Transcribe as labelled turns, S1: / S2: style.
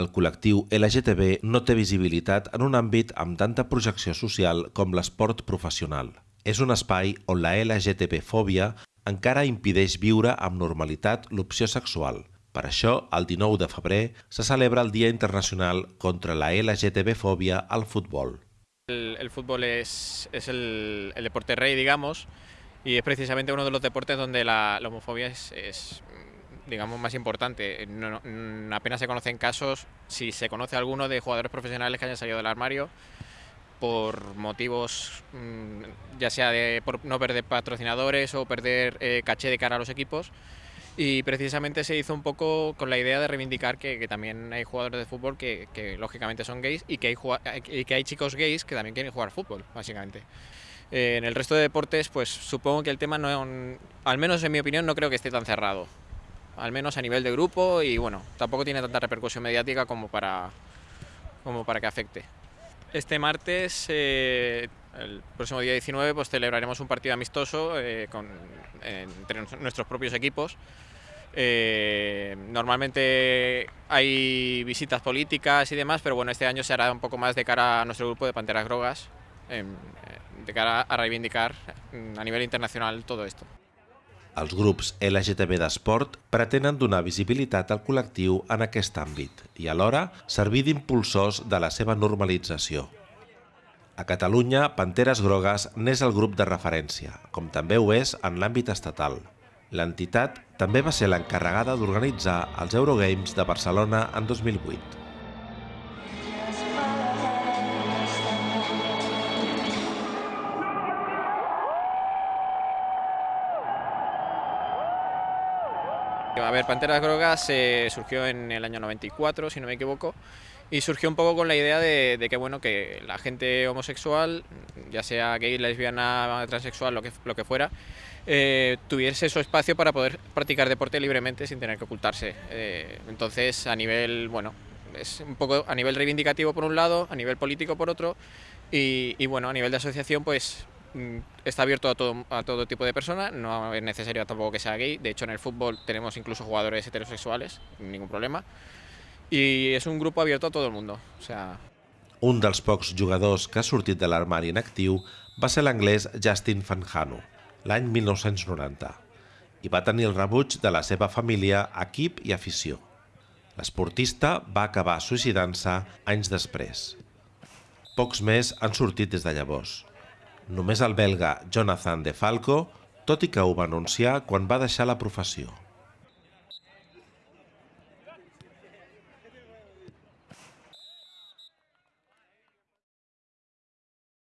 S1: El col·lectiu LGTB no té visibilitat en un àmbit amb tanta projecció social com l'esport professional. És un espai on la LGTB-fòbia encara impideix viure amb normalitat l'opció sexual. Per això, el 19 de febrer se celebra el Dia Internacional contra la LGTB-fòbia al futbol.
S2: El, el fútbol es, es el, el, deporte rey, digamos, y es precisamente uno de los deportes donde la, la es, es, digamos, más importante. No, no, apenas se conocen casos, si se conoce alguno, de jugadores profesionales que hayan salido del armario por motivos, mm, ya sea de por no perder patrocinadores o perder eh, caché de cara a los equipos. Y precisamente se hizo un poco con la idea de reivindicar que, que también hay jugadores de fútbol que, que, lógicamente son gays y que, hay, y que hay chicos gays que también quieren jugar fútbol, básicamente. Eh, en el resto de deportes, pues supongo que el tema, no, al menos en mi opinión, no creo que esté tan cerrado. Al menos a nivel de grupo y bueno, tampoco tiene tanta repercusión mediática como para, como para que afecte. Este martes, eh, el próximo día 19, pues celebraremos un partido amistoso eh, con, entre nuestros propios equipos. Eh, normalmente hay visitas políticas y demás, pero bueno, este año se hará un poco más de cara a nuestro grupo de Panteras Grogas, eh, de cara a reivindicar mm, a nivel internacional todo esto.
S1: Els grups LGTB d'esport pretenen donar visibilitat al col·lectiu en aquest àmbit i alhora servir d'impulsors de la seva normalització. A Catalunya, Panteres Grogues n'és el grup de referència, com també ho és en l'àmbit estatal. L'entitat també va ser l'encarregada d'organitzar els Eurogames de Barcelona en 2008.
S2: A ver, Panteras Grogas surgió en el año 94, si no me equivoco, y surgió un poco con la idea de, que bueno que la gente homosexual, ya sea gay, lesbiana, transexual, lo que, lo que fuera, eh, tuviese su espacio para poder practicar deporte libremente sin tener que ocultarse. Eh, entonces, a nivel, bueno, es un poco a nivel reivindicativo por un lado, a nivel político por otro, y, y bueno, a nivel de asociación, pues está abierto a todo, a todo tipo de personas, no es necesario tampoco que sea gay, de hecho en el fútbol tenemos incluso jugadores heterosexuales, ningún problema, i és un grup abierto a tot el mundo. O sea...
S1: Un dels pocs jugadors que ha sortit de l'armari en actiu va ser l'anglès Justin Fanjano, l'any 1990, i va tenir el rebuig de la seva família, equip i afició. L'esportista va acabar suïcidant-se anys després. Pocs més han sortit des de llavors. Només el belga Jonathan De Falco, tot i que ho va anunciar quan va deixar la professió.